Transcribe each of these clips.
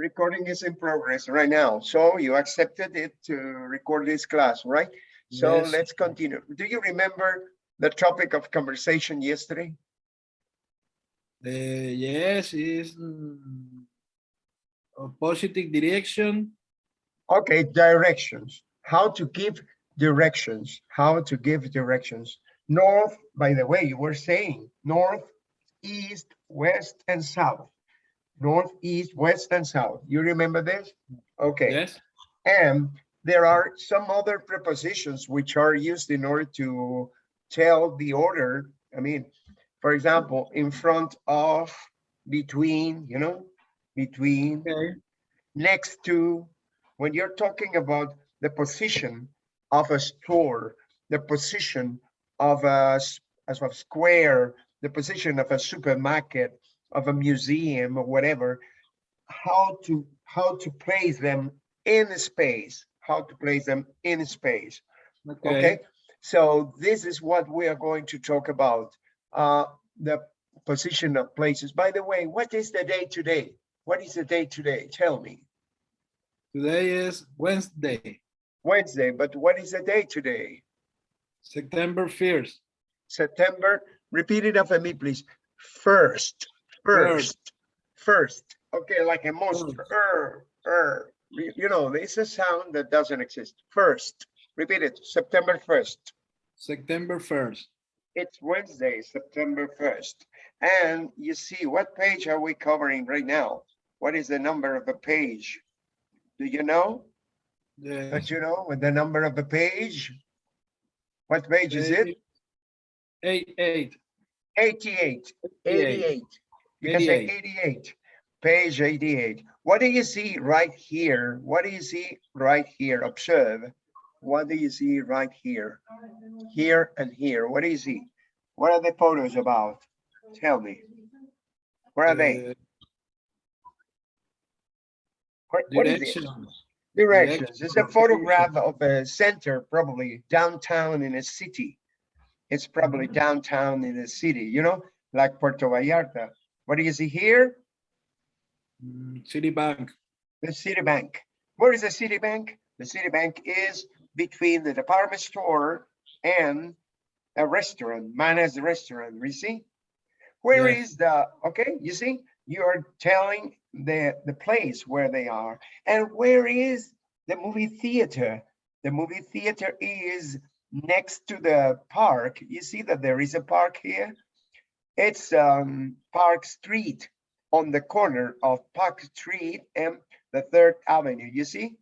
recording is in progress right now. So you accepted it to record this class, right? So Yes. let's continue. Do you remember the topic of conversation yesterday? Uh, yes, is mm, a positive direction. Okay, directions. How to give directions. How to give directions. North, by the way, you were saying north, east, west, and south. North, east, west, and south. You remember this? Okay. Yes. And there are some other prepositions which are used in order to tell the order. I mean, for example, in front of, between, you know, between, Okay. next to, when you're talking about the position of a store, the position of a, as a square, the position of a supermarket, of a museum or whatever, how to, how to place them in space, how to place them in space. Okay. Okay, so this is what we are going to talk about. Uh, the position of places. By the way, what is the day today? What is the day today? Tell me. Today is Wednesday, Wednesday, but what is the day today? September first. September, repeat it after me, please. First, first, first. Okay, like a monster. Er, er. You know, it's a sound that doesn't exist. First, repeat it, September first. September first. It's Wednesday, September 1st. And you see, what page are we covering right now? What is the number of the page? Do you know? Yes. Don't you know with the number of the page? What page is it? Eight, eight. 88, 88. 88. You can say 88. 88, page 88. What do you see right here? What do you see right here? Observe. What do you see right here? Here and here. What do you see? What are the photos about? Tell me. Where are they? Uh, What- what is it? Directions. It's a photograph of a center, probably downtown in a city. It's probably downtown in a city, you know, like Puerto Vallarta. What do you see here? Mm, Citibank. The Citibank. Where is the Citibank? The Citibank is between the department store and a restaurant, Mana's restaurant, you see? Where Yes. is the, okay, you see, you are telling the, the place where they are. And where is the movie theater? The movie theater is next to the park. You see that there is a park here? It's um, Park Street on the corner of Park Street and the Third Avenue, you see?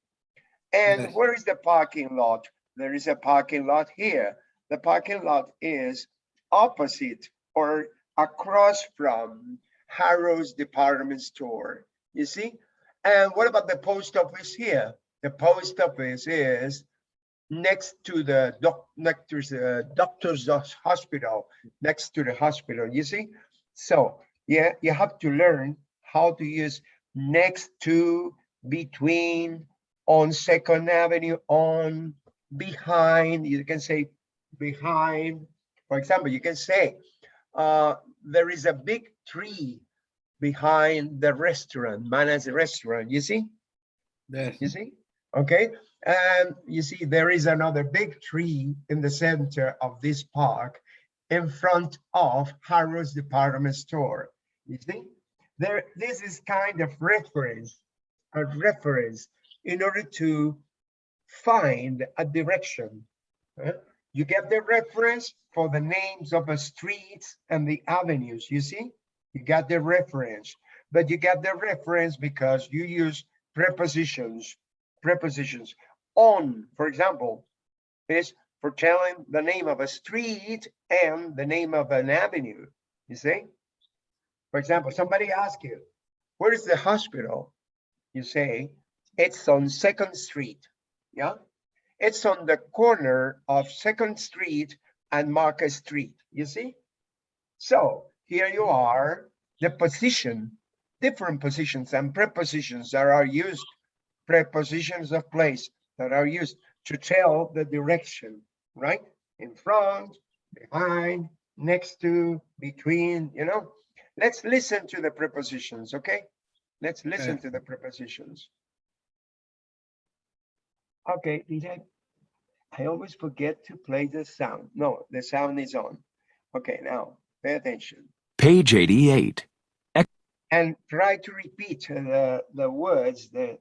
And Yes. where is the parking lot? There is a parking lot here. The parking lot is opposite or across from Harrow's department store, you see? And what about the post office here? The post office is next to the doc, next to the doctor's hospital, next to the hospital, you see? So, yeah, you have to learn how to use next to, between, on Second Avenue, on, behind, you can say behind. For example, you can say, uh, there is a big tree behind the restaurant, Mana's restaurant, you see? Yes. You see? Okay, and you see there is another big tree in the center of this park in front of Harrods department store. You see? There, this is kind of reference, a reference in order to find a direction. You get the reference for the names of the streets and the avenues, you see? You got the reference, but you got the reference because you use prepositions, prepositions. On, for example, is for telling the name of a street and the name of an avenue, you see? For example, somebody asks you, where is the hospital? You say, it's on Second Street, yeah? It's on the corner of Second Street and Market Street, you see? So here you are, the position, different positions and prepositions that are used, prepositions of place that are used to tell the direction, right? In front, behind, next to, between, you know? Let's listen to the prepositions, okay? Let's listen Okay. to the prepositions. Okay, DJ. I always forget to play the sound. No, the sound is on. Okay, now pay attention Page 88. and try to repeat uh, the the words, the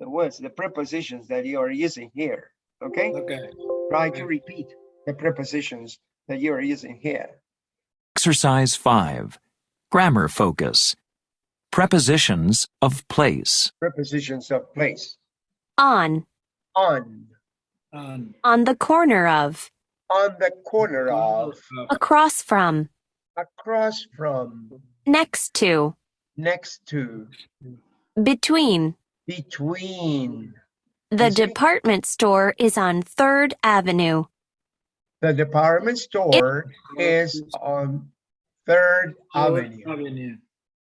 the words, the prepositions that you are using here. Okay, Okay. try to repeat the prepositions that you are using here. Exercise 5. Grammar focus. Prepositions of place. Prepositions of place. on, On, On. on the corner of, on the corner of, across from, across from, next to, next to, between. Between. The You see? department store is on 3rd Avenue. The department store is on Third Avenue. Avenue.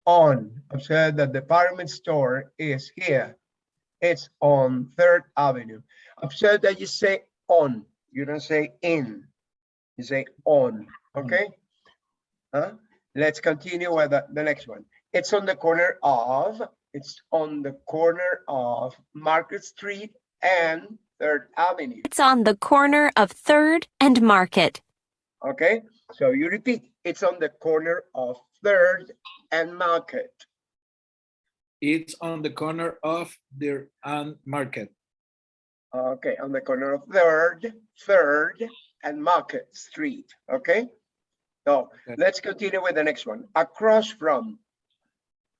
On, observe the department store is here. It's on Third Avenue. Observe that you say on, you don't say in. You say on, hmm. okay? Huh? Let's continue with the, the next one. It's on the corner of, it's on the corner of Market Street and Third Avenue. It's on the corner of 3rd and Market. Okay, so you repeat, it's on the corner of Third and Market. It's on the corner of 3rd and market. Okay, on the corner of Third, Third and Market Street, okay? So Okay. let's continue with the next one. Across from.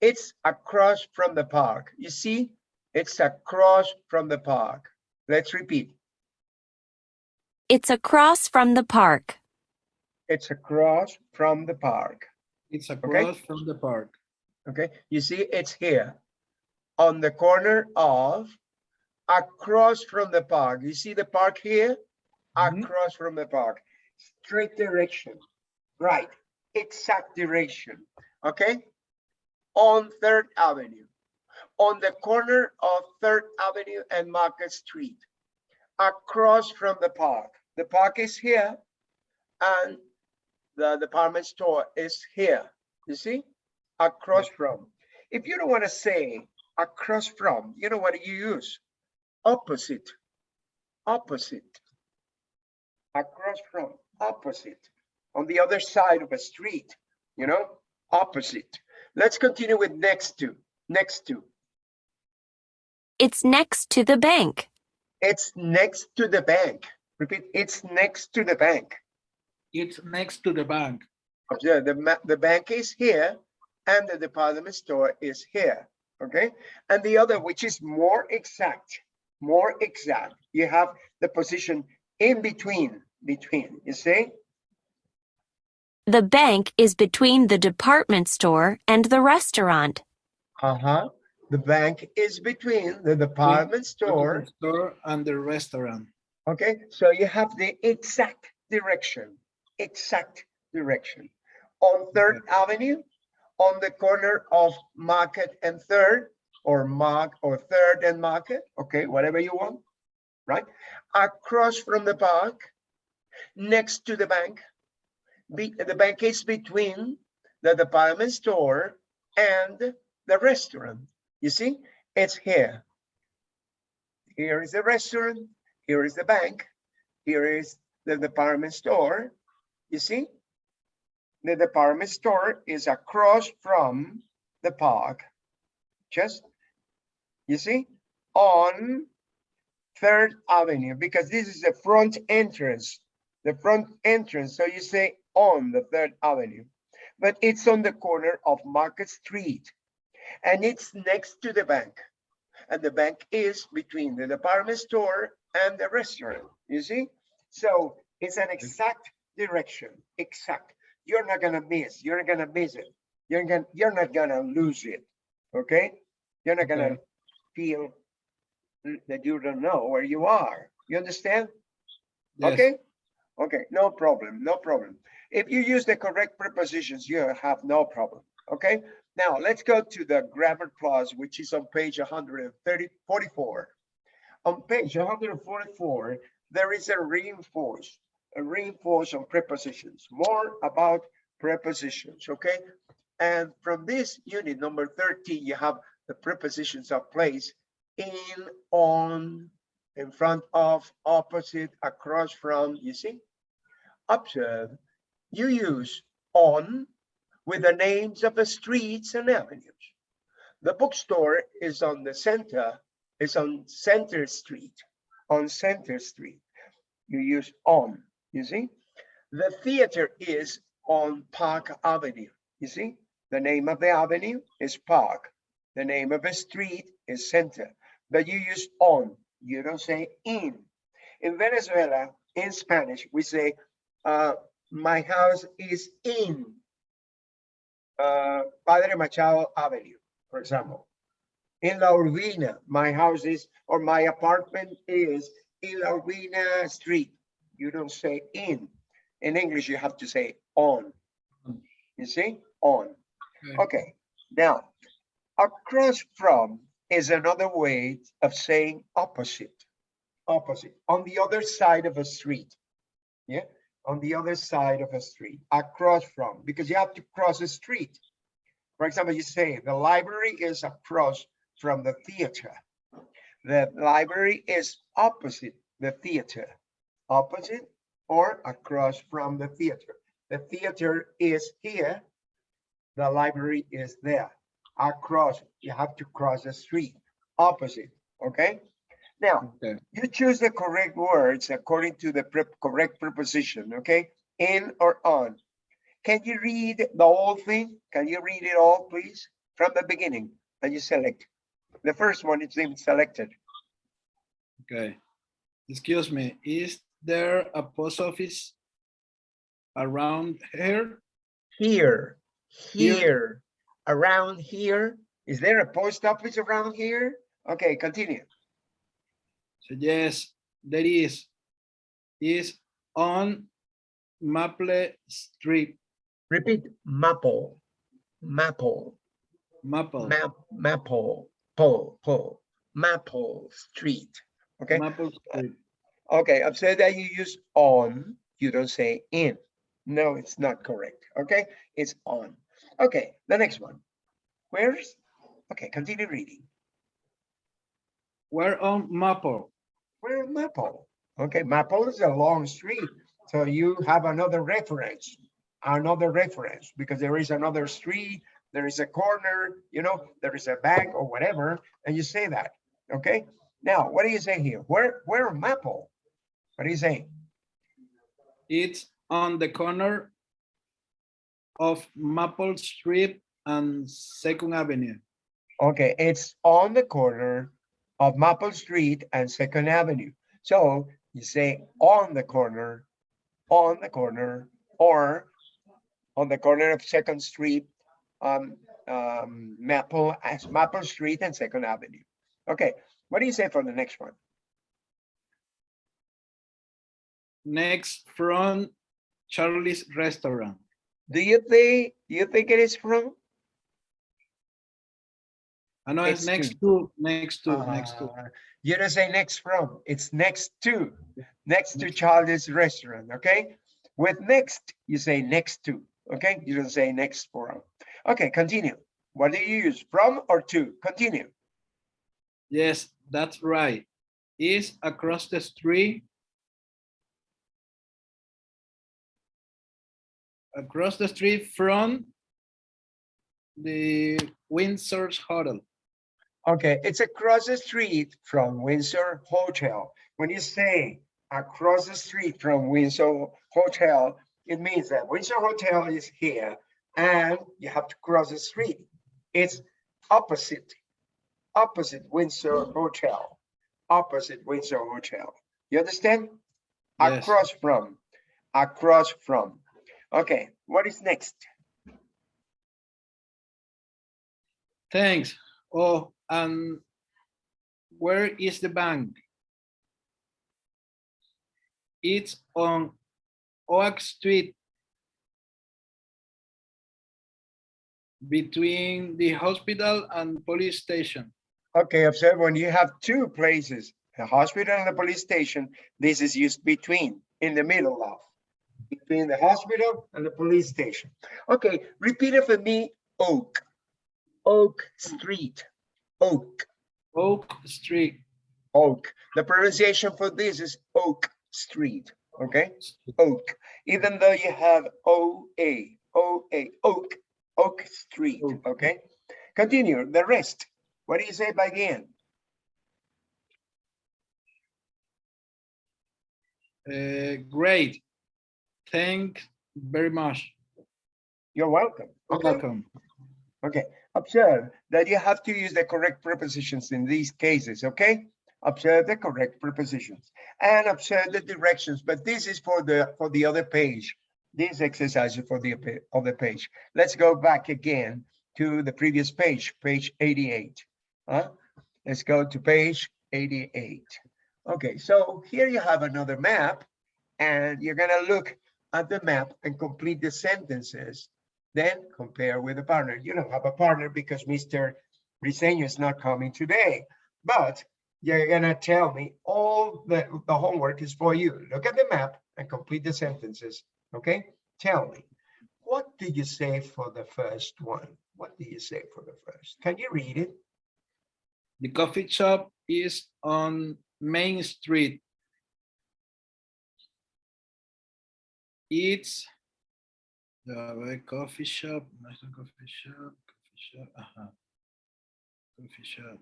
It's across from the park. You see, it's across from the park. Let's repeat. It's across from the park. It's across from the park. It's across from the park. Okay, you see, it's here on the corner of across from the park. You see the park here? Mhm. Across from the park. Straight direction. Right, exact direction. Okay? On Third Avenue, on the corner of Third Avenue and Market Street, across from the park. The park is here and the department store is here. You see? across from. If you don't want to say across from, you know what you use? Opposite. Opposite. Across from, opposite. On the other side of a street, you know, opposite. Let's continue with next to. Next to. It's next to the bank. It's next to the bank. Repeat, it's next to the bank. It's next to the bank. Observe, the, the bank is here and the department store is here, okay? And the other, which is more exact, more exact, you have the position in between, between, you see? The bank is between the department store and the restaurant. Uh-huh. The bank is between the department store, The Store and the restaurant. okay? So you have the exact direction, exact direction. On Third Avenue, on the corner of Market and Third, or Mark, or Third and Market, okay, whatever you want, right? Across from the park, next to the bank. Be, the bank is between the department store and the restaurant. You see, it's here. Here is the restaurant, here is the bank, here is the department store. You see? The department store is across from the park. Just, you see, on Third Avenue, because this is the front entrance, the front entrance. So you say on the Third Avenue, but it's on the corner of Market Street and it's next to the bank. And the bank is between the department store and the restaurant, you see? So it's an exact direction, exact. You're not gonna miss, you're not gonna miss it. You're gonna, you're not gonna lose it, okay? You're not gonna Okay. feel that you don't know where you are. You understand? Yes. Okay? Okay, no problem, no problem. If you use the correct prepositions, you have no problem, okay? Now, let's go to the grammar clause, which is on page 130, 44. On page 144, there is a reinforce, a reinforce on prepositions, more about prepositions, okay? And from this unit number 13, you have the prepositions of place in, on, in front of, opposite, across from, you see? Observe, you use on with the names of the streets and avenues. The bookstore is on the center, is on Center Street, on Center Street. You use on, you see? The theater is on Park Avenue, you see? The name of the avenue is Park. The name of a street is Center, but you use on, you don't say in. In Venezuela, in Spanish, we say, uh, my house is in uh, Padre Machado Avenue, for example. In La Urbina, my house is, or my apartment is in La Urbina Street. You don't say in. In English, you have to say on. You see, on. Okay. Okay, now, across from is another way of saying opposite. Opposite, on the other side of a street. Yeah, on the other side of a street, across from, because you have to cross a street. For example, you say the library is across from the theater. The library is opposite the theater. Opposite or across from the theater. The theater is here. The library is there. Across, you have to cross the street. Opposite, okay? Now, Okay. you choose the correct words according to the pre- correct preposition, okay? In or on. Can you read the whole thing? Can you read it all, please? From the beginning, and you select. The first one is even selected. Okay. Excuse me, is there a post office around here? Here, Here. here, around here. Is there a post office around here? Okay, continue. So yes, there is. Is on Maple Street, Repeat, Maple, Maple, Maple, Map, Maple, Pole, Pole, Maple Street. Okay, Maple Street. okay, I've said that you use on, you don't say in. No, it's not correct, okay? It's on. Okay, the next one. Where's, okay, continue reading. We're on Maple. Where Maple? Okay, Maple is a long street, so you have another reference, another reference, because there is another street, there is a corner, you know, there is a bank or whatever, and you say that, okay? Now, what do you say here? Where, where Maple? What do you say? It's on the corner of Maple Street and Second Avenue. Okay, it's on the corner of Maple Street and Second Avenue. So you say on the corner, on the corner, or on the corner of Second Street, um, um, Maple, as Maple Street and Second Avenue. Okay, what do you say for the next one? Next from Charlie's Restaurant. Do you think, do you think it is from? I know it's Next next to, next to, next to. Uh, You don't say next from, it's next to, next to Charlie's Restaurant, okay? With next, you say next to, okay? You don't say next from. Okay, continue. What do you use, from or to? Continue. Yes, that's right. Is across the street. Across the street from the Windsor's Hotel. Okay, it's across the street from Windsor Hotel. When you say across the street from Windsor Hotel, it means that Windsor Hotel is here and you have to cross the street. It's opposite, opposite Windsor Hotel, opposite Windsor Hotel. You understand? Yes. Across from, across from. Okay, what is next? Thanks. Oh, and where is the bank? It's on Oak Street. Between the hospital and police station. Okay, observe when you have two places, the hospital and the police station, this is used between, in the middle of. Between the hospital and the police station. Okay, repeat it for me Oak. Oak Street. Oak. Oak Street. Oak. The pronunciation for this is Oak Street. Okay, Oak. Even though you have O A O A Oak Oak Street. Oak. Okay. Continue. The rest. What do you say by the end? Uh, great. Thank very much. You're welcome. Okay. Welcome. Okay, observe that you have to use the correct prepositions in these cases, okay? Observe the correct prepositions and observe the directions, but this is for the, for the other page. This exercise is for the other page. Let's go back again to the previous page, page 88. Huh? Let's go to page 88. Okay, so here you have another map and you're gonna look at the map and complete the sentences then compare with a partner. You don't have a partner because Mr. Briseño is not coming today, but you're gonna tell me all the, the homework is for you. Look at the map and complete the sentences, okay? Tell me, what do you say for the first one? What do you say for the first? Can you read it? The coffee shop is on Main Street. It's the coffee shop, national coffee shop, coffee shop, ajá. Coffee shop.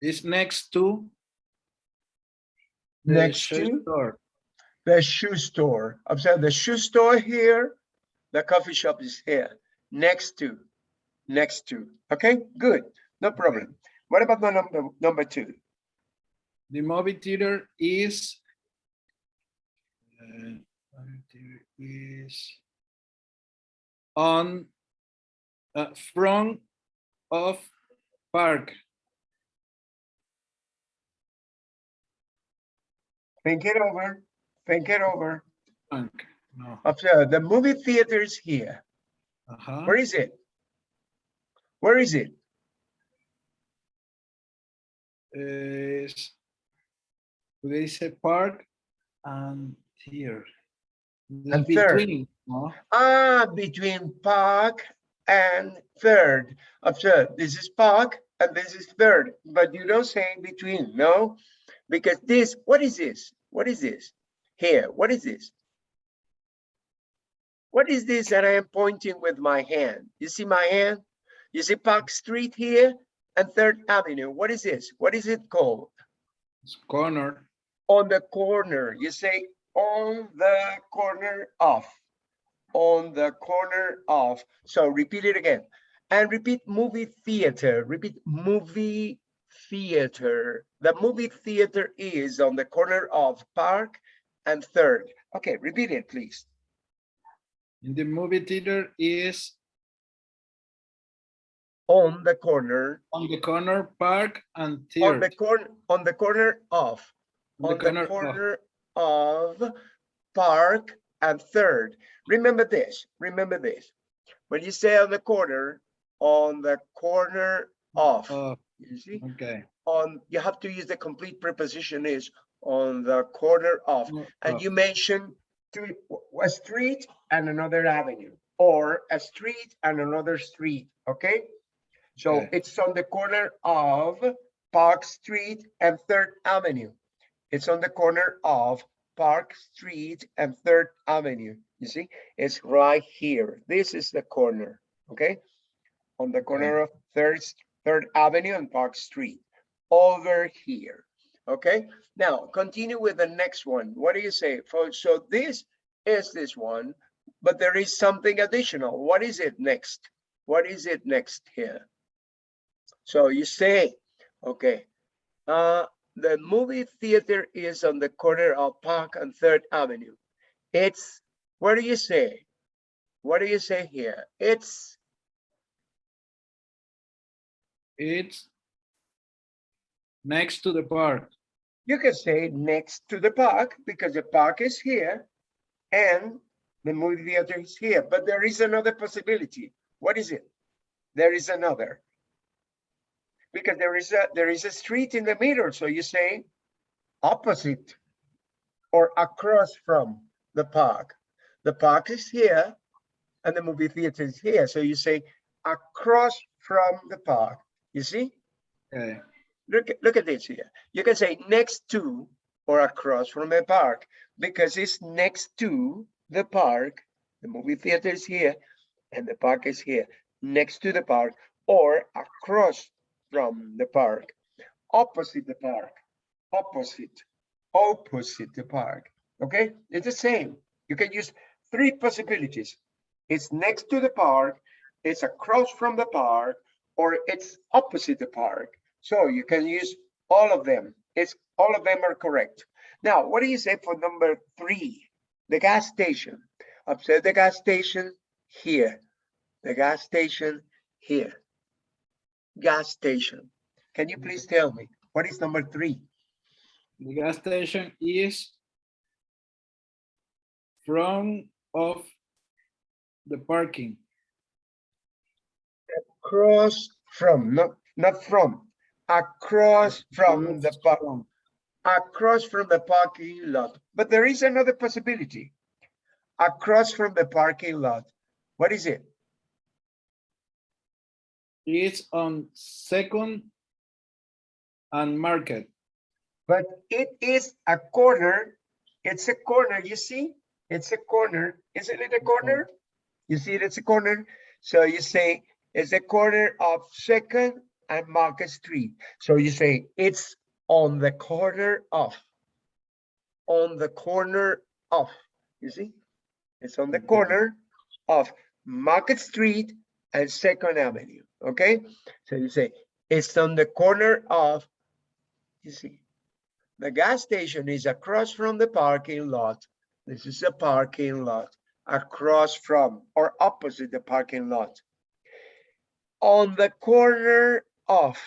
It's next to the Next shoe to? store. The shoe store. I'm Observe the shoe store here, the coffee shop is here, next to, next to. Okay, good, no problem. What about the number, number two? The movie theater is. uh, is on uh, front of park. Think it over, think it over. No. Observe, the movie theater is here. Uh-huh. Where is it? Where is it? Is there is a park and here. And third. between, no? Ah, between Park and Third. Observe, this is Park and this is Third, but you don't say in between, no? Because this, what is this? What is this? Here, what is this? What is this that I am pointing with my hand? You see my hand? You see Park Street here and Third Avenue. What is this? What is it called? It's corner. On the corner. You say on the corner of, on the corner of. So repeat it again and repeat movie theater, repeat movie theater. The movie theater is on the corner of Park and Third. Okay, repeat it, please. In the movie theater is On the corner, on the corner park and third. on the corner, on the corner of, On on the corner of Park and Third. Remember this, remember this. When you say on the corner, on the corner of, Oh, you see, okay. on, you have to use the complete preposition is on the corner of. And Oh, you mention three, a street and another avenue, or a street and another street, okay? So Okay. it's on the corner of Park Street and Third Avenue. It's on the corner of Park Street and Third Avenue. You see, it's right here. This is the corner, okay? On the corner of Third, Third Avenue and Park Street, over here. Okay, now continue with the next one. What do you say? So this is this one, but there is something additional. What is it next? What is it next here? So you say, okay, uh, the movie theater is on the corner of Park and Third Avenue. It's, what do you say? What do you say here? It's, It's next to the park. you can say next to the park because the park is here and the movie theater is here, but there is another possibility. What is it? There is another. Because there is a, there is a street in the middle, so you say opposite or across from. the park. The park is here and the movie theater is here. So you say across from the park. You see? Okay. Look, look at this here. You can say next to or across from a park because it's next to the park. The movie theater is here and the park is here, next to the park or across from the park, opposite the park, opposite, opposite the park. Okay, it's the same. You can use three possibilities. It's next to the park, it's across from the park, or it's opposite the park. So you can use all of them. It's all of them are correct. Now, what do you say for number three? The gas station. Observe the gas station here. The gas station here. Gas station. Can you please tell me what is number three? The gas station is from of the parking. Across from, not not from. Across from the park. From. across from the parking lot. But there is another possibility. Across from the parking lot. What is it? It's on second and market. But it is a corner. It's a corner, you see? It's a corner. Isn't it a corner? Mm-hmm. You see it, it's a corner. So you say it's a corner of Second and Market Street. So you say it's on the corner of. On the corner of, you see? It's on the mm-hmm. corner of Market Street and Second Avenue, okay? So you say it's on the corner of, you see? The gas station is across from the parking lot. This is a parking lot across from or opposite the parking lot. On the corner of,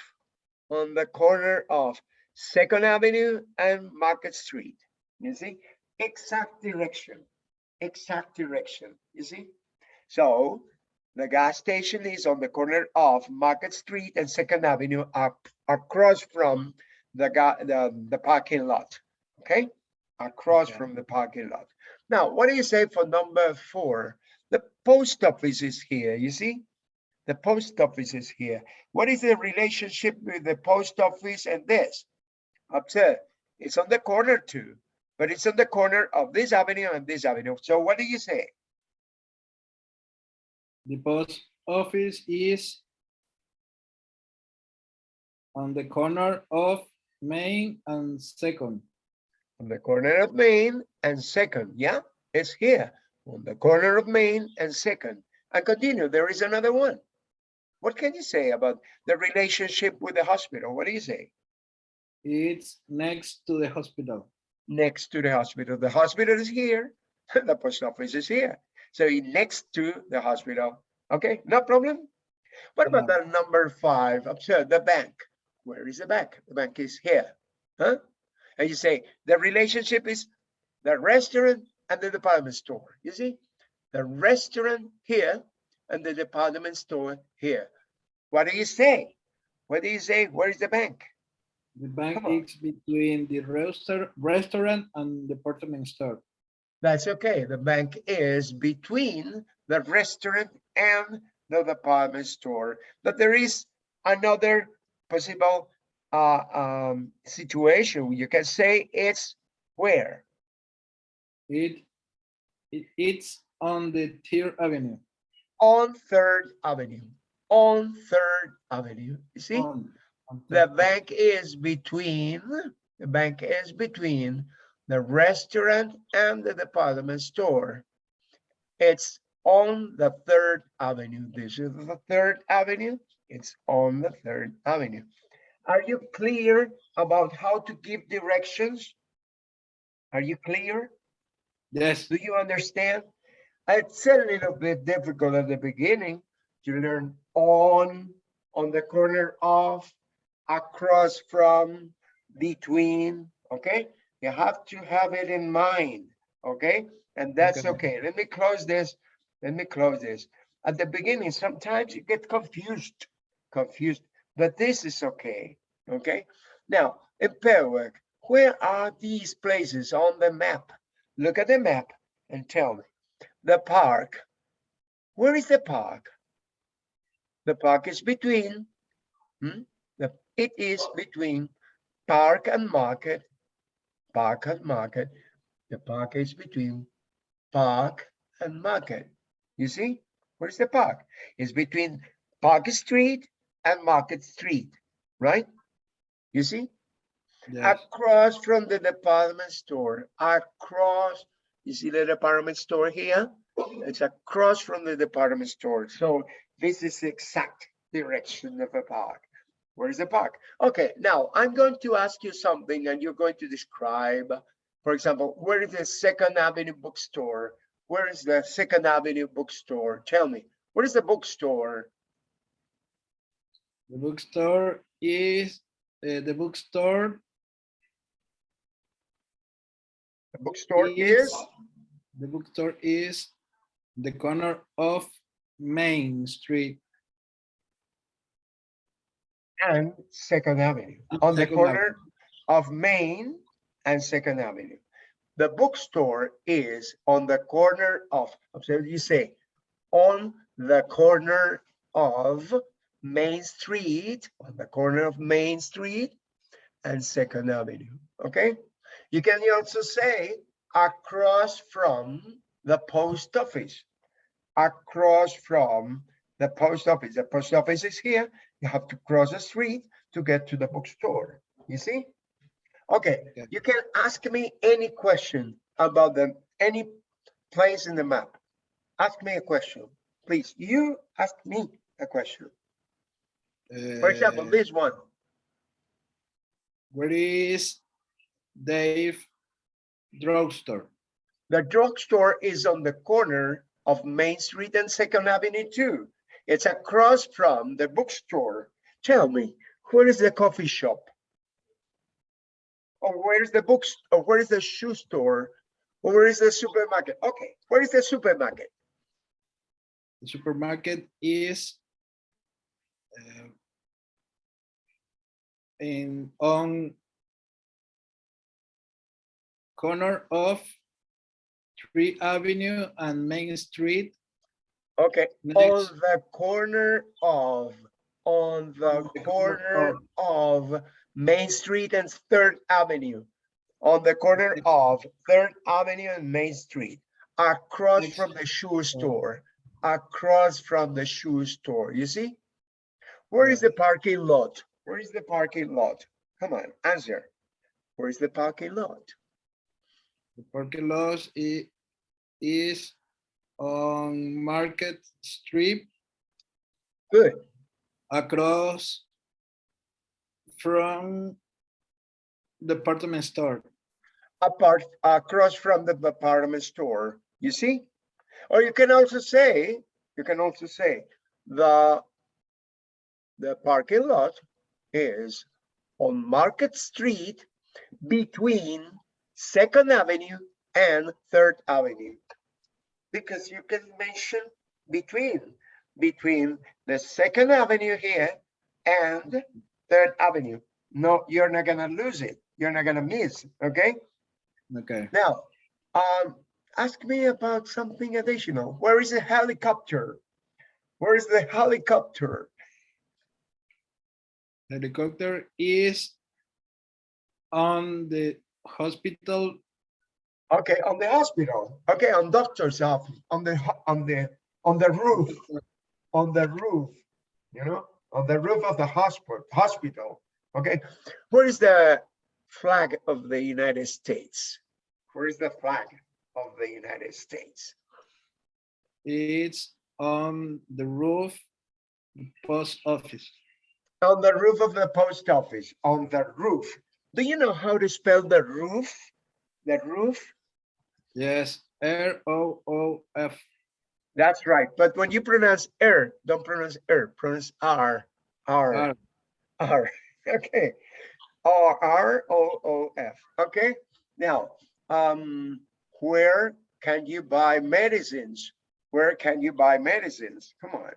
on the corner of Second Avenue and Market Street. You see, exact direction, exact direction, you see? So the gas station is on the corner of Market Street and Second Avenue up across from the the, the parking lot, okay? Across Okay. from the parking lot. Now, what do you say for number four? The post office is here, you see? The post office is here. What is the relationship with the post office and this? Observe, it's on the corner too, but it's on the corner of this avenue and this avenue. So what do you say? The post office is on the corner of Main and Second. On the corner of Main and Second, yeah, it's here. On the corner of Main and Second. And continue, there is another one. What can you say about the relationship with the hospital? What do you say? It's next to the hospital. Next to the hospital. The hospital is here, the post office is here. So it next to the hospital. Okay, no problem. What about the number five? Observe the bank. Where is the bank? The bank is here. Huh? And you say the relationship is the restaurant and the department store. You see? The restaurant here and the department store here. What do you say? What do you say? Where is the bank? The bank is between the restaur- restaurant and the department store. That's okay. The bank is between the restaurant and the department store. But there is another possible uh, um, situation. You can say it's where? It, it it's on the Third Avenue. On Third Avenue. On Third Avenue. You see? On, on The bank is between, the bank is between the restaurant and the department store. It's on the Third Avenue. This is the Third Avenue. It's on the Third Avenue. Are you clear about how to give directions? Are you clear? Yes, Do you understand? It's a little bit difficult at the beginning to learn on, on the corner of, across from, between, okay? You have to have it in mind, okay? And that's Okay. okay. Let me close this. Let me close this. At the beginning, sometimes you get confused, confused, but this is okay, okay? Now, in pair work, where are these places on the map? Look at the map and tell me, the park, where is the park? The park is between, hmm, the, it is between park and market, park and market. The park is between park and market. You see, where's the park? It's between Park Street and Market Street, right? You see? Yes. across from the department store, across, you see the department store here? It's across from the department store. So this is the exact direction of a park. Where's the park? Okay, now I'm going to ask you something and you're going to describe, for example, where is the Second Avenue bookstore? Where is the Second Avenue bookstore? Tell me, where is the bookstore? The bookstore is, uh, the bookstore The bookstore is, is, the bookstore is the corner of Main Street. And Second Avenue, on the Second corner of Main and Second Avenue. The bookstore is on the corner of, so you say, on the corner of Main Street, on the corner of Main Street and Second Avenue, okay? You can also say across from the post office, across from the post office. The post office is here, you have to cross the street to get to the bookstore, you see? Okay, Okay. you can ask me any question about the, any place in the map. Ask me a question, please. You ask me a question. For example, Uh, this one. Where is Dave Drugstore? The drugstore is on the corner of Main Street and Second Avenue too. It's across from the bookstore. Tell me, where is the coffee shop? Or where's the books, or where is the shoe store? Or where is the supermarket? Okay, where is the supermarket? The supermarket is uh, in on corner of Tree Avenue and Main Street. Okay, on the corner of, on the the corner corner of Main Street and Third Avenue. On the corner Next. of Third Avenue and Main Street, across Next. from the shoe store, across from the shoe store, you see? Where is the parking lot? Where is the parking lot? Come on, answer. Where is the parking lot? the parking lot i- is on Market Street Good, across from the department store. apart, across from the department store, you see? Or you can also say, you can also say, the, the parking lot is on Market Street between Second Avenue and Third Avenue. Because you can mention between, between the Second Avenue here and Third Avenue. No, you're not gonna lose it. You're not gonna miss, okay? Okay, Now, um, ask me about something additional. Where is the helicopter? Where is the helicopter? helicopter is on the hospital Okay, on the hospital. Okay, on doctor's office, on the, on the, on the roof, on the roof, you know, on the roof of the hospital, hospital. Okay, where is the flag of the United States? Where is the flag of the United States? It's on the roof, post office. On the roof of the post office, on the roof. Do you know how to spell the roof? The roof? Yes, R O O F. That's right. But when you pronounce er, don't pronounce er, pronounce R, R, R. R. Okay. R, R O O F. Okay. Now, um, where can you buy medicines? Where can you buy medicines? Come on.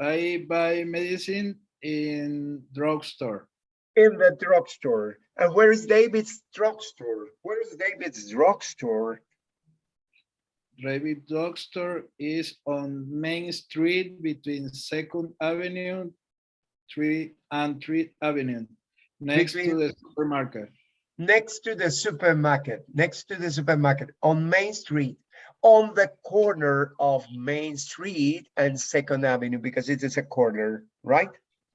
I buy medicine in drugstore. In the drugstore. And where is David's drugstore? Where is David's drugstore? David Drugstore is on Main Street between Second Avenue, Three and Three Avenue, next to the supermarket. Next to the supermarket, next to the supermarket on Main Street, on the corner of Main Street and Second Avenue, because it is a corner, right?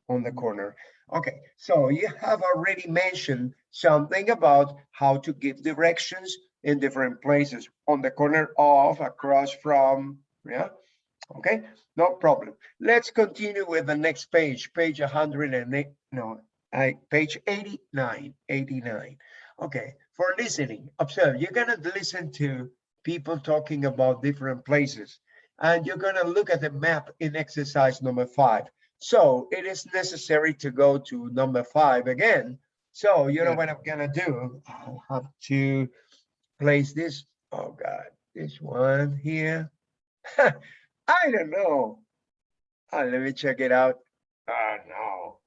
On the corner. Okay, so you have already mentioned something about how to give directions in different places on the corner of, across from, yeah? Okay, no problem. Let's continue with the next page, page 108, no, I, page 89, 89. Okay, for listening, observe, you're gonna listen to people talking about different places. And you're gonna look at the map in exercise number five. So it is necessary to go to number five again. So you know Yeah. what I'm gonna do? I'll have to place this, oh God, this one here. I don't know. Ah, let me check it out. Oh, no.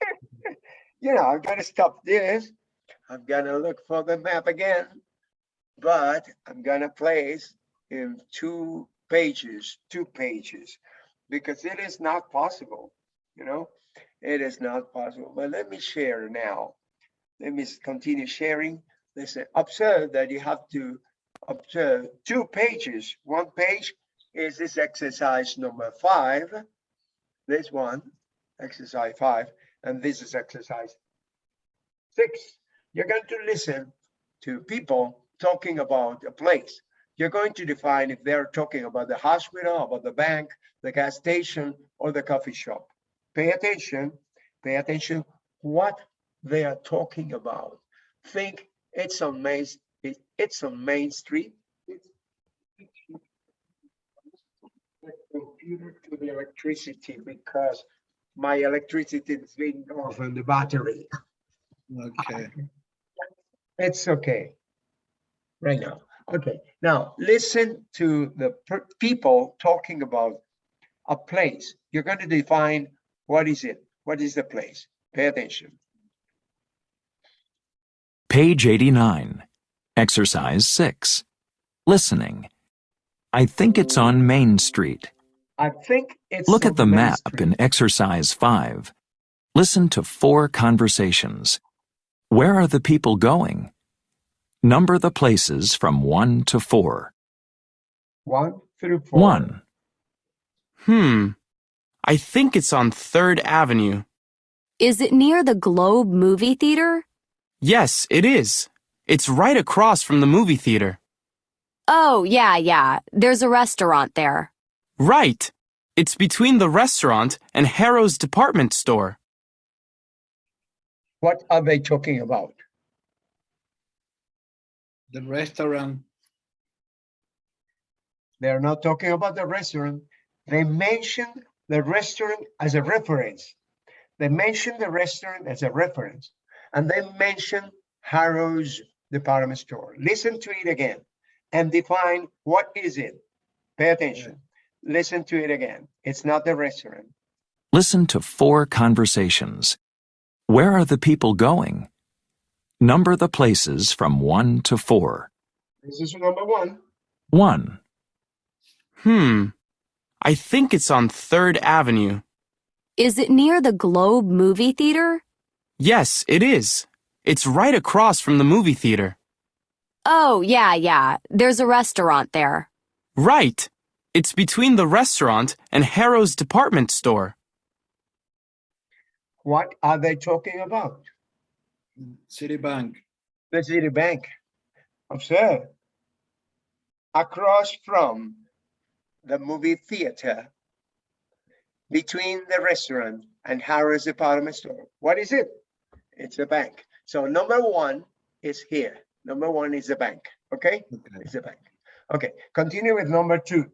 You know, I'm gonna stop this. I'm gonna look for the map again. But I'm gonna place in two pages, two pages, because it is not possible, you know? It is not possible, but let me share now. Let me continue sharing. Listen, observe that you have to observe two pages. One page is this exercise number five. This one, exercise five, and this is exercise six. You're going to listen to people talking about a place. You're going to define if they're talking about the hospital, about the bank, the gas station, or the coffee shop. Pay attention, pay attention what they are talking about. Think it's on Main, it- it's on Main Street. It's- The Computer to the electricity because my electricity is being off on the battery. Okay, It's okay. Right now. Okay, now listen to the people talking about a place. You're going to define what is it? What is the place? Pay attention. Page 89. Exercise 6. Listening. I think it's on Main Street. I think it's. Look at the Main map Street. in Exercise 5. Listen to four conversations. Where are the people going? Number the places from 1 to 4. One through four. 1, Hmm. I think it's on 3rd Avenue. Is it near the Globe movie theater? Yes, it is. It's right across from the movie theater. Oh, yeah, yeah. There's a restaurant there. Right. It's between the restaurant and Harrow's department store. What are they talking about? The restaurant, They're not talking about the restaurant. They mentioned the restaurant as a reference. They mentioned the restaurant as a reference. And they mentioned Harrow's department store. Listen to it again and define what is it. Pay attention. Listen to it again. It's not the restaurant. listen to four conversations. Where are the people going? Number the places from 1 to 4. This is number one. 1, Hmm. I think it's on 3rd Avenue. Is it near the Globe movie theater? Yes, it is. It's right across from the movie theater. Oh, yeah, yeah. There's a restaurant there. Right. It's between the restaurant and Harrow's department store. What are they talking about? Citibank, The Citibank. Observe. Across from the movie theater, between the restaurant and Harris department store. What is it? It's a bank. So number one is here. Number one is the bank, okay? okay, It's a bank. Okay, continue with number two.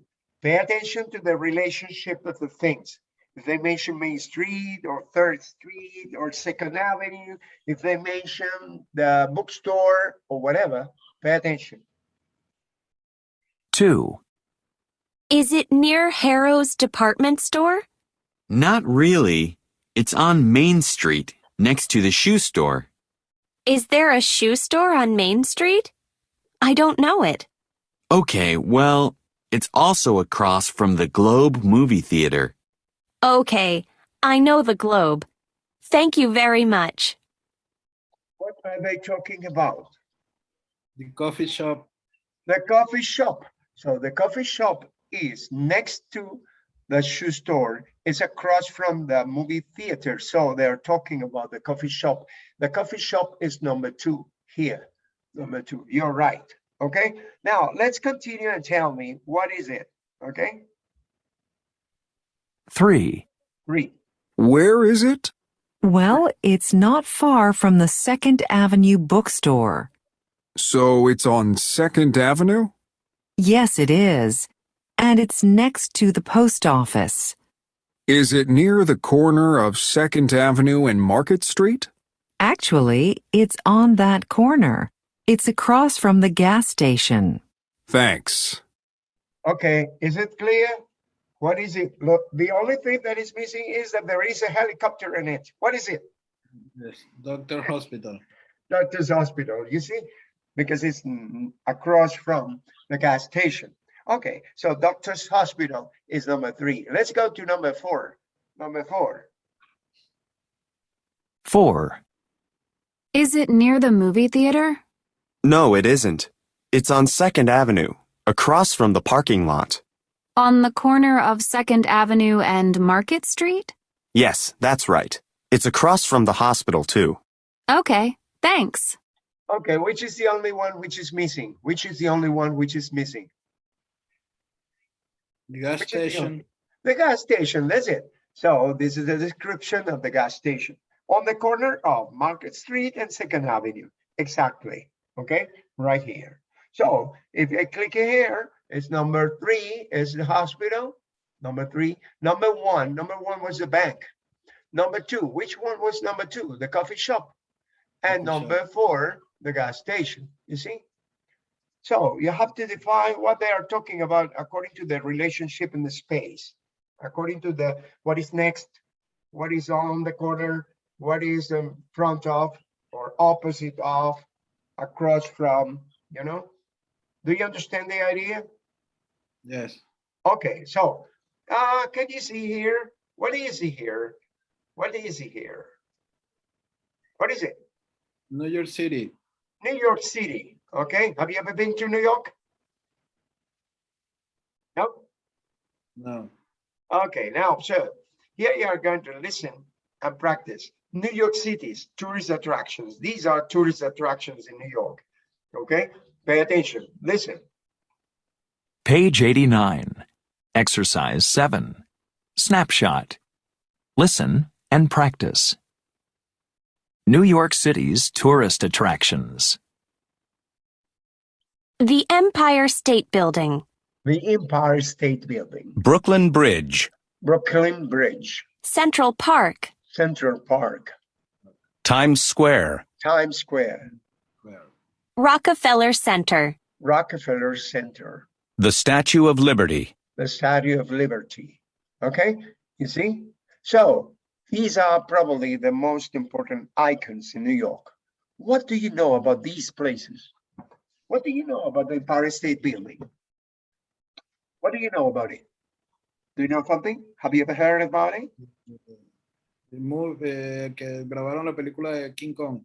Pay attention to the relationship of the things. If they mention Main Street or Third Street or Second Avenue, if they mention the bookstore or whatever, pay attention. 2, Is it near Harrow's department store? Not really. It's on Main Street, next to the shoe store. Is there a shoe store on Main Street? I don't know it. Okay, well, it's also across from the Globe movie theater. Okay, I know the Globe. Thank you very much. What are they talking about? The coffee shop. The coffee shop. So the coffee shop is next to the shoe store. It's across from the movie theater. So they're talking about the coffee shop. The coffee shop is number two here. Number two. You're right. Okay. Now let's continue and tell me what is it? Okay. 3. Three. Where is it? Well, it's not far from the Second Avenue bookstore. So it's on Second Avenue? Yes, it is. And it's next to the post office. Is it near the corner of Second Avenue and Market Street? Actually, it's on that corner. It's across from the gas station. Thanks. Okay. Is it clear? What is it? Look, the only thing that is missing is that there is a helicopter in it. What is it? Yes, Doctor Hospital. Doctor's Hospital, you see? Because it's mm, across from the gas station. Okay, so Doctor's Hospital is number three. Let's go to number four. Number four. 4. Is it near the movie theater? No, it isn't. It's on 2nd Avenue, across from the parking lot. On the corner of 2nd Avenue and Market Street? Yes, that's right. It's across from the hospital, too. Okay, thanks. Okay, which is the only one which is missing? Which is the only one which is missing? The gas Which is the station. The gas station, that's it. So this is the description of the gas station on the corner of Market Street and Second Avenue. Exactly. Okay, right here. So if I click here, it's number three is the hospital. Number three, number one, number one was the bank. Number two, which one was number two? The coffee shop. And Coffee shop. number four, the gas station, you see? So you have to define what they are talking about according to the relationship in the space, according to the, what is next, what is on the corner, what is in front of or opposite of, across from, you know? Do you understand the idea? Yes. Okay, so, uh, can you see here? What is see here? What is see here? What is it? New York City. New York City, okay? Have you ever been to New York? No? No. Okay, now, so here you are going to listen and practice. New York City's tourist attractions. These are tourist attractions in New York. Okay, pay attention, listen. Page 89. Exercise 7. Snapshot. Listen and practice. New York City's tourist attractions. The Empire State Building. The Empire State Building, Brooklyn Bridge, Brooklyn Bridge, Central Park. Central Park, Times Square, Times Square, Well, Rockefeller Center. Rockefeller Center, the Statue of Liberty, the Statue of Liberty. Okay, you see? So these are probably the most important icons in New York. What do you know about these places? What do you know about the Empire State Building? What do you know about it? Do you know something? Have you ever heard about it? el movie, eh, que grabaron la película de King Kong.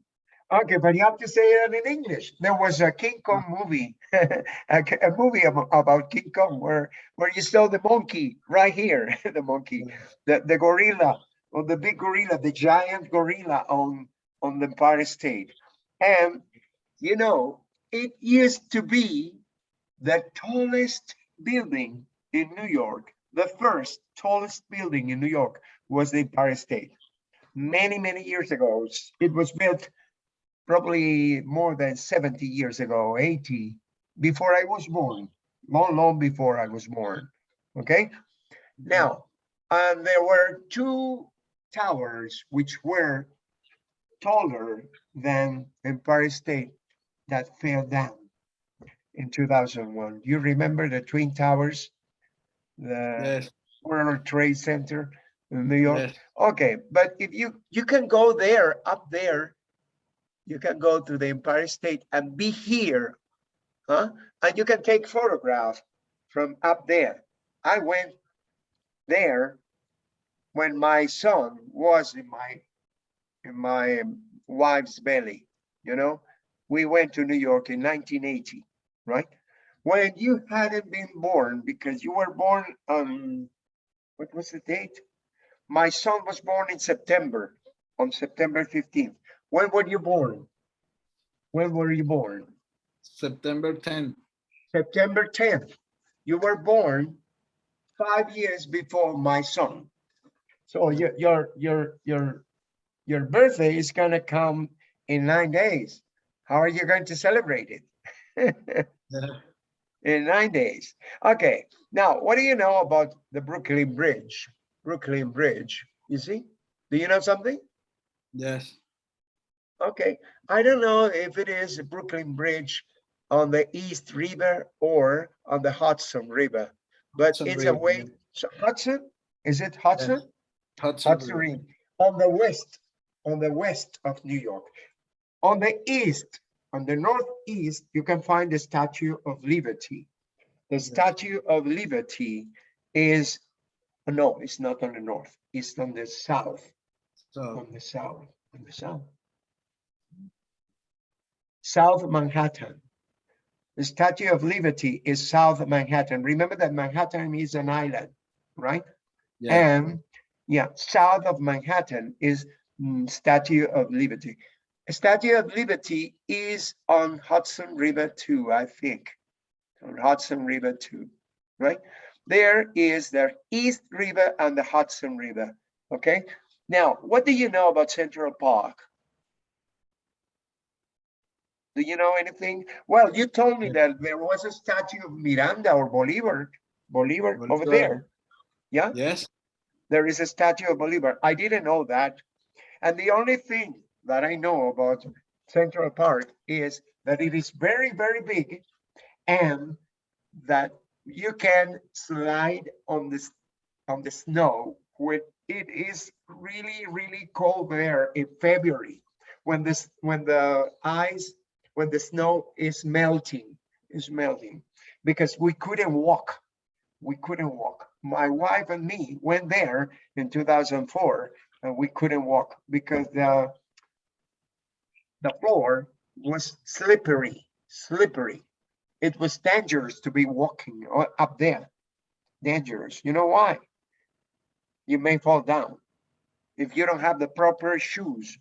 Okay, but you have to say it in English. There was a King Kong movie, a movie abo- about King Kong where where you saw the monkey right here, the monkey, the, the gorilla, or the big gorilla, the giant gorilla on on the Empire State. And you know, it used to be the tallest building in New York. The first tallest building in New York was the Empire State. Many, many years ago, it was built probably more than 70 years ago, 80, before I was born, long, long before I was born. Okay. Now, and there were two towers which were taller than Empire State that fell down in 2001. Do you remember the Twin Towers? The Yes. World Trade Center in New York. Yes. Okay, but if you, you can go there, up there, you can go to the Empire State and be here, huh? And you can take photographs from up there. I went there when my son was in my, in my um, wife's belly, you know? We went to New York in 1980, right? When you hadn't been born, because you were born on, what was the date? My son was born in September, on September 15th. When were you born? When were you born? September 10th. September 10th. You were born five years before my son. So your, your, your, your, your birthday is gonna come in nine days. How are you going to celebrate it? In nine days. Okay, now what do you know about the Brooklyn Bridge? Brooklyn Bridge, you see? Do you know something? Yes. Okay, I don't know if it is the Brooklyn Bridge on the East River or on the Hudson River, but Hudson it's a way, so Hudson, is it Hudson? Hudson Hudson River. River, on the west, on the west of New York. On the east, on the northeast, you can find the Statue of Liberty. The Statue of Liberty is, no, it's not on the north, it's on the south, So, on the south, on the south. South Manhattan. The Statue of Liberty is South Manhattan. Remember that Manhattan is an island, right? yeah, And yeah, south of Manhattan is mm, Statue of Liberty. Statue of Liberty is on Hudson River too, I think. On Hudson River too, right? There is the East River and the Hudson River, okay? Now, what do you know about Central Park? Do you know anything? Well, you told me that there was a statue of Miranda or Bolivar, Bolivar over there. Yeah? yes, there is a statue of Bolivar. I didn't know that. And the only thing that I know about Central Park is that it is very, very big and that you can slide on this on the snow when it is really, really cold there in February when this when the ice when the snow is melting is melting because we couldn't walk we couldn't walk. My wife and me went there in 2004 and we couldn't walk because the the floor was slippery, slippery. It was dangerous to be walking up there. Dangerous. You know why? You may fall down. If you don't have the proper shoes,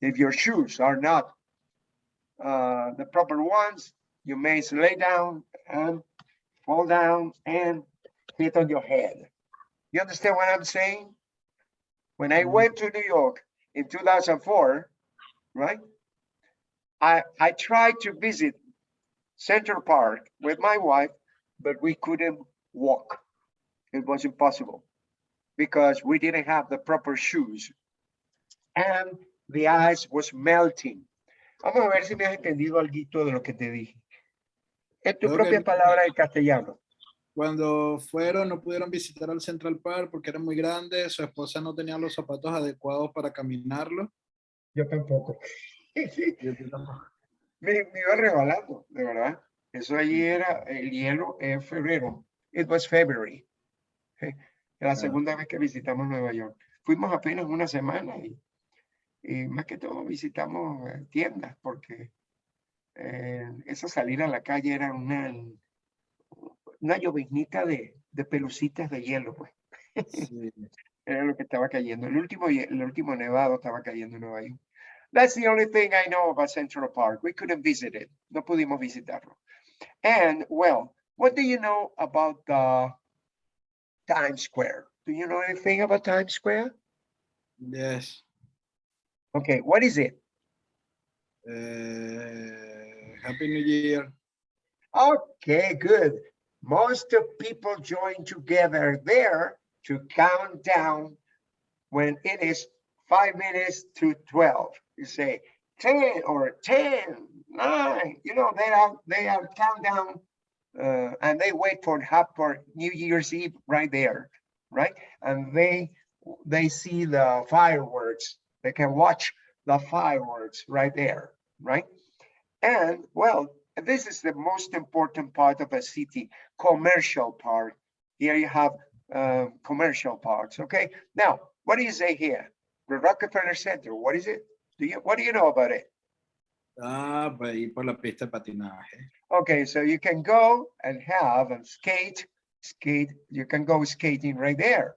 if your shoes are not uh, the proper ones, you may lay down and fall down and hit on your head. You understand what I'm saying? When I Mhm. went to New York in 2004, right? I, I tried to visit Central Park with my wife, but we couldn't walk. It was impossible because we didn't have the proper shoes. And the ice was melting. Vamos a ver si me has entendido algo de lo que te dije. En tu Ok. propia palabra en castellano. cuando fueron no pudieron visitar al Central Park porque era muy grande, su esposa no tenía los zapatos adecuados para caminarlo. Yo tampoco. y yo tampoco. Me, me iba regalando, de verdad. Eso allí era el hielo en febrero. It was February. Eh, La Ah. segunda vez que visitamos Nueva York. Fuimos apenas una semana y, y más que todo visitamos eh, tiendas porque eh, esa salir a la calle era una, una lloviznita de, de pelucitas de hielo, pues. Sí. Era lo que estaba cayendo. El último, el último nevado estaba cayendo en Nueva York. That's the only thing I know about Central Park. We couldn't visit it. No pudimos visitarlo. And well, what do you know about uh, Times Square? Do you know anything about Times Square? Yes. Okay, what is it? Eh, Happy New Year. Okay, good. Most of people join together there to count down when it is five minutes to 12. You say 10 or 10, nine, you know, they are, they are countdown uh, and they wait for for New Year's Eve right there, right? And they they see the fireworks. They can watch the fireworks right there, right? And well, this is the most important part of a city, commercial part. Here you have uh, commercial parts, okay? Now, what do you say here? The Rockefeller Center, what is it? Do you, what do you know about it? Ah, por ahí por la pista patinaje. Okay, so you can go and have and skate, skate, you can go skating right there.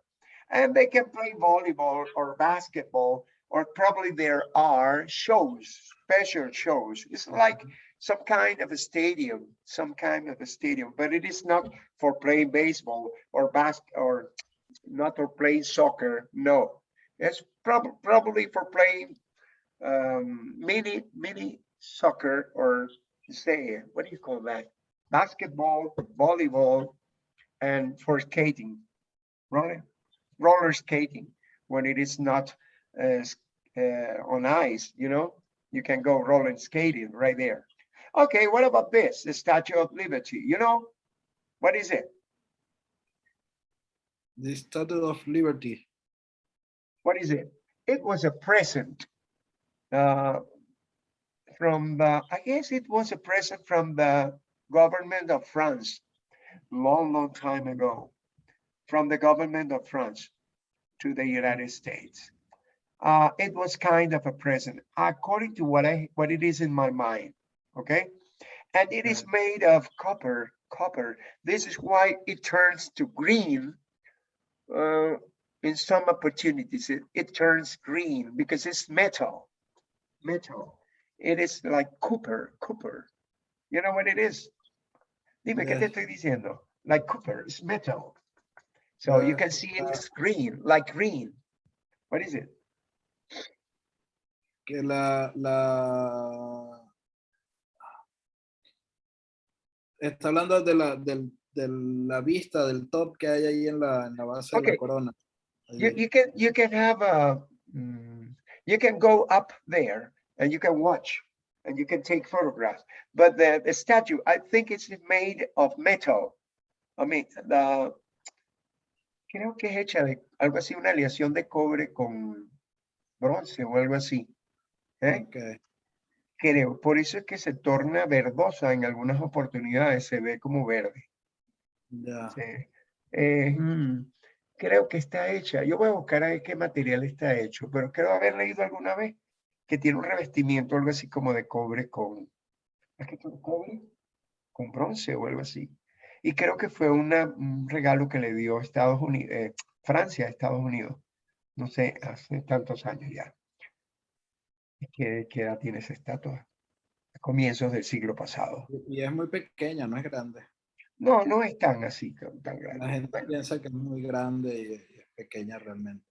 And they can play volleyball or basketball, or probably there are shows, special shows. It's like some kind of a stadium, some kind of a stadium, but it is not for playing baseball or bas or not for playing soccer. No, it's prob probably for playing um, mini mini soccer or say what do you call that? Basketball, volleyball, and for skating, roller roller skating when it is not uh, uh, on ice. You know, you can go roller skating right there. Okay, what about this? The Statue of Liberty. You know, what is it? The Statue of Liberty. What is it? It was a present uh, from the, I guess it was a present from the government of France, long, long time ago, from the government of France to the United States. Uh, it was kind of a present, according to what I, what it is in my mind, okay? And it is made of copper, copper. This is why it turns to green uh, in some opportunities, it, it turns green because it's metal, metal. It is like copper, copper. You know what it is? Dime, ¿qué te estoy diciendo? Like copper, it's metal. So you can see uh, it's green, like green. What is it? Que la, la... Está hablando de la, del, de la vista del top que hay ahí en la, en la base de Okay. la corona. You, you can, you can have a, mm, you can go up there and you can watch and you can take photographs. But the, the statue, I think it's made of metal. I mean, the, creo que es hecha de algo así, una aleación de cobre con bronce o algo así. ¿Eh? Creo, por eso es que se torna verdosa en algunas oportunidades, se ve como verde. Sí. Eh, mm, creo que está hecha. Yo voy a buscar a ver qué material está hecho, pero creo haber leído alguna vez que tiene un revestimiento, algo así como de cobre con, ¿es cobre? Con bronce o algo así. Y creo que fue una, un regalo que le dio Estados Unidos, Francia a Estados Unidos. No sé, hace tantos años ya. ¿Qué, qué edad tiene esa estatua? A comienzos del siglo pasado. Y es muy pequeña, no es grande. No, no es tan así, tan grande. La gente piensa que es muy grande y es pequeña realmente.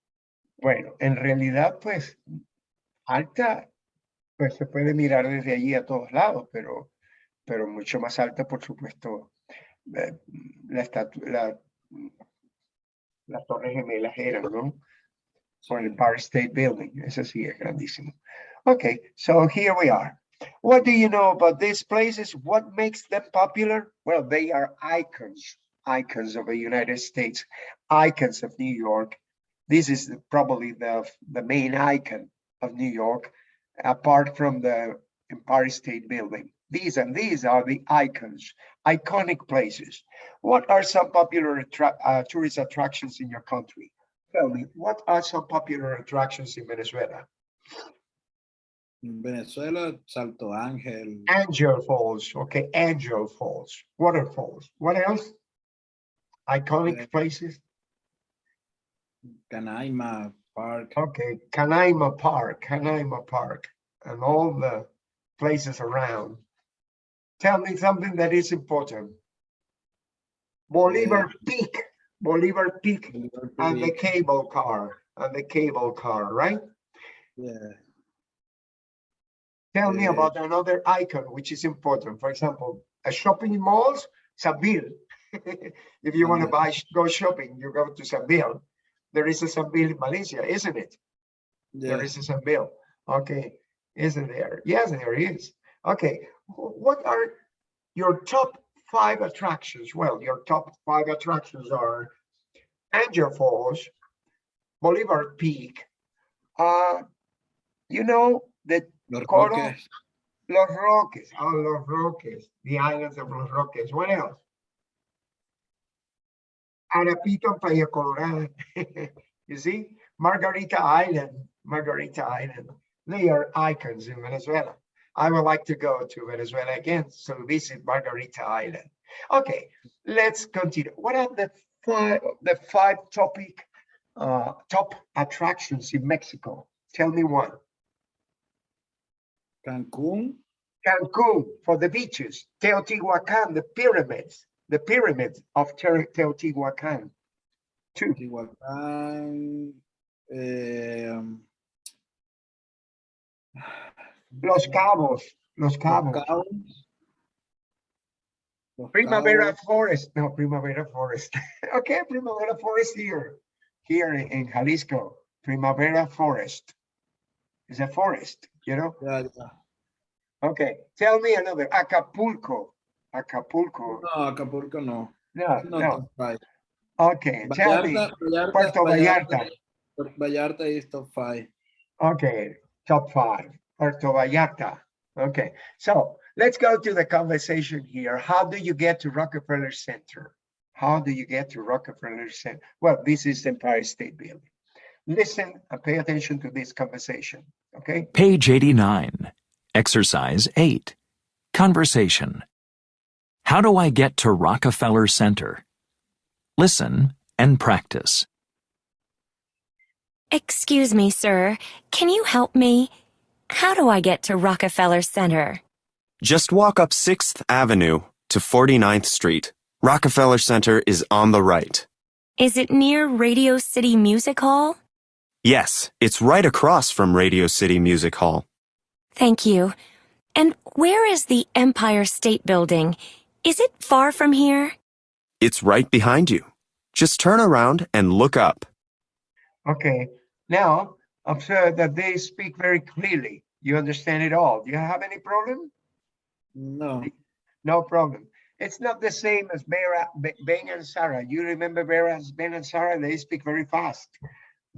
Bueno, en realidad, pues, alta, pues se puede mirar desde allí a todos lados, pero, pero mucho más alta, por supuesto, la estatua, la, las torres gemelas eran, ¿no? Por el Empire State Building, ese sí es grandísimo. Okay, so here we are. What do you know about these places? What makes them popular? Well, they are icons, icons of the United States, icons of New York, this is probably the, the main icon of New York, apart from the Empire State Building. These and these are the icons, iconic places. What are some popular uh, tourist attractions in your country? Tell me, what are some popular attractions in Venezuela? En Venezuela, Salto Ángel, Angel Falls, okay, Angel Falls, waterfalls. What else? Iconic Uh, places? Canaima Park. Okay, Canaima Park, Canaima Park, and all the places around. Tell me something that is important. Bolivar Peak, Bolivar Peak, Bolívar and the cable car, and the cable car, right? yeah. Tell me Eh, about another icon which is important. For example, a shopping malls, Sambil. If you want to Ah. buy, go shopping, you go to Sambil. There is a Sambil in Malaysia, isn't it? There yeah. is a Sambil. Okay, isn't there? Yes, there is. Okay, what are your top five attractions? Well, your top five attractions are Angel Falls, Bolivar Peak. Uh, you know that Los Coro. Roques, Los Roques, oh, Los Roques, the islands of Los Roques. What else? Arapito and Playa Colorada. you see, Margarita Island, Margarita Island. They are icons in Venezuela. I would like to go to Venezuela again, so visit Margarita Island. Okay, let's continue. What are the five, the five topic, uh, top attractions in Mexico? Tell me one. Cancún, Cancun for the beaches, Teotihuacan, the pyramids, the pyramids of Te- Teotihuacan. Two, Tehuacán, em, Los Cabos, Los Cabos, Cabos, Los Primavera Cabos, Forest, no, Primavera Forest. Okay, Primavera Forest here, here in Jalisco, Primavera Forest. It's a forest, you know? ya, ya. Okay, tell me another, Acapulco, Acapulco, No, Acapulco no. no, No, no, top five. okay, tell me, Vallarta, Vallarta, Puerto Vallarta. Vallarta is top five. Okay, top five, Puerto Vallarta. Okay, so let's go to the conversation here. How do you get to Rockefeller Center? How do you get to Rockefeller Center? Well, this is Empire State Building. Listen and pay attention to this conversation, okay? Page 89. Exercise 8. Conversation. How do I get to Rockefeller Center? Listen and practice. Excuse me, sir. Can you help me? How do I get to Rockefeller Center? Just walk up 6th Avenue to 49th Street. Rockefeller Center is on the right. Is it near Radio City Music Hall? Yes, it's right across from Radio City Music Hall. Thank you. And where is the Empire State Building? Is it far from here? It's right behind you. Just turn around and look up. Okay, now observe that they speak very clearly. You understand it all. Do you have any problem? No, No problem. It's not the same as Vera, Be- Ben and Sarah. You remember Vera, Ben and Sarah, they speak very fast.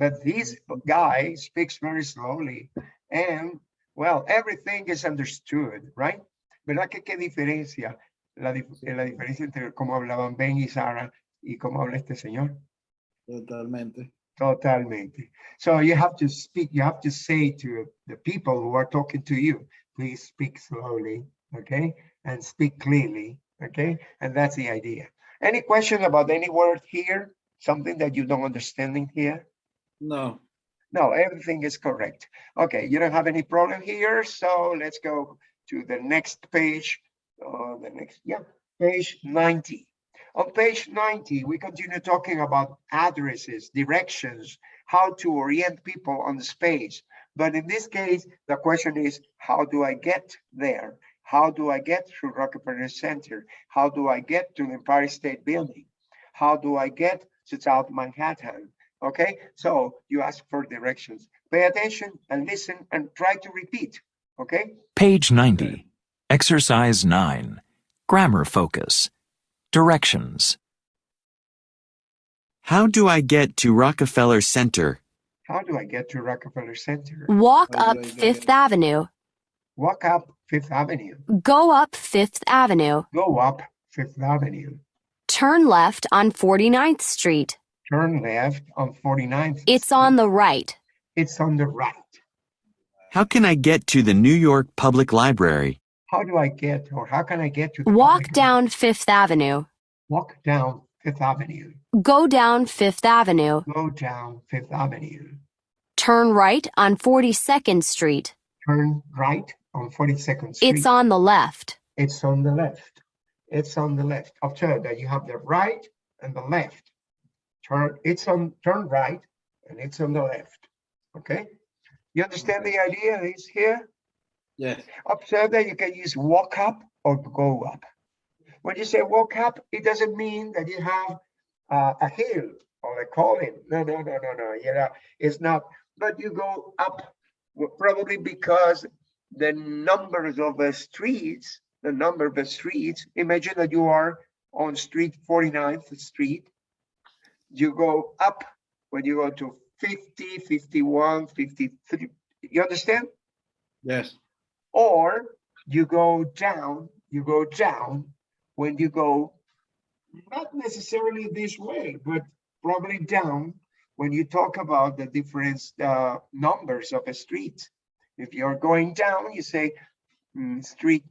But this guy speaks very slowly and, well, everything is understood, right? ¿Verdad que qué diferencia? La, la diferencia entre cómo hablaban Ben y Sarah y cómo habla este señor. totalmente. Totalmente. So you have to speak, you have to say to the people who are talking to you, please speak slowly, okay? And speak clearly, okay? And that's the idea. Any question about any word here? Something that you don't understand in here? No, No, everything is correct. Okay, you don't have any problem here, so let's go to the next page. Uh, the next, yeah, page 90. On page 90, we continue talking about addresses, directions, how to orient people on the space. But in this case, the question is, how do I get there? How do I get to Rockefeller Center? How do I get to the Empire State Building? How do I get to South Manhattan? Okay, so you ask for directions. Pay attention and listen and try to repeat. Okay, Page 90. Exercise 9. Grammar focus. Directions. How do I get to Rockefeller Center? how do I get to Rockefeller Center? Walk How up do I get Fifth it? Avenue. Walk up Fifth Avenue, Go up Fifth Avenue. go up Fifth Avenue, Turn left on 49th Street. Turn left on 49th. It's on the right. It's on the right. How can I get to the New York Public Library? How do I get, or how can I get to? the Walk public- down Fifth Avenue. Walk down Fifth Avenue, Go down Fifth Avenue. go down Fifth Avenue, Turn right on 42nd Street. turn right on 42nd Street. It's on the left. It's on the left. It's on the left. Observe that you have the right and the left. Turn, it's on, turn right and it's on the left. Okay? You understand the idea is here? yes, Observe that you can use walk up or go up. When you say walk up, it doesn't mean that you have uh, a hill or a column. No, no, no, no, no. You know, it's not. But you go up probably because the numbers of the streets, the number of the streets. Imagine that you are on street 49th Street. You go up when you go to 50, 51, 53. You understand? Yes. Or you go down, you go down when you go not necessarily this way, but probably down when you talk about the different uh, numbers of a street. If you're going down, you say mm, street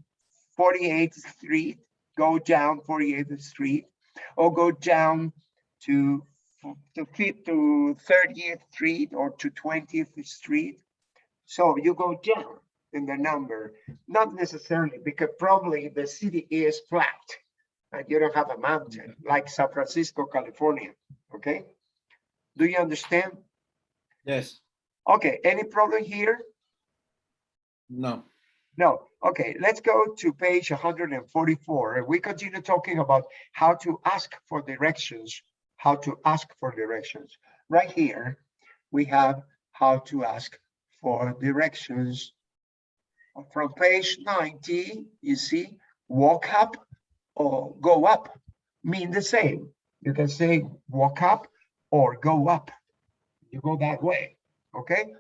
48th Street, go down 48th Street, or go down to to to 30th Street or to 20th Street. So you go down in the number, not necessarily because probably the city is flat and you don't have a mountain like San Francisco, California. Okay. Do you understand? Yes. Okay. Any problem here? No. No. Okay. Let's go to page 144. and We continue talking about how to ask for directions, how to ask for directions. Right here, we have how to ask for directions. From page 90, you see, walk up or go up mean the same. You can say walk up or go up. You go that way, okay?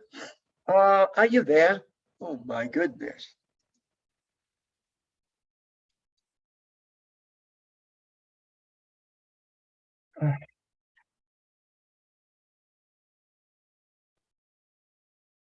Uh, are you there? Oh my goodness. Uh,